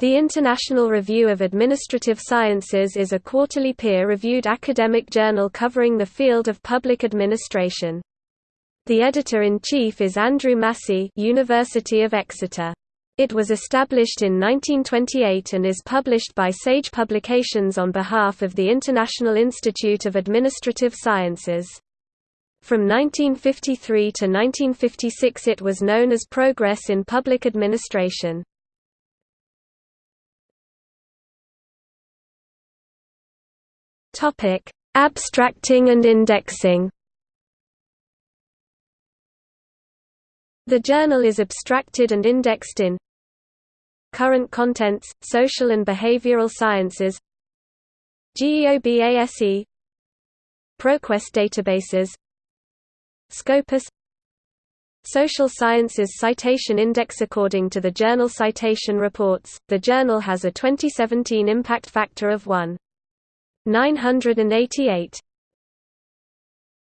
The International Review of Administrative Sciences is a quarterly peer-reviewed academic journal covering the field of public administration. The editor-in-chief is Andrew Massey University of Exeter. It was established in 1928 and is published by Sage Publications on behalf of the International Institute of Administrative Sciences. From 1953 to 1956 it was known as Progress in Public Administration. Topic: Abstracting and indexing. The journal is abstracted and indexed in Current Contents, Social and Behavioral Sciences GEOBASE ProQuest databases Scopus Social Sciences Citation Index According to the Journal Citation Reports, the journal has a 2017 impact factor of 1. 988.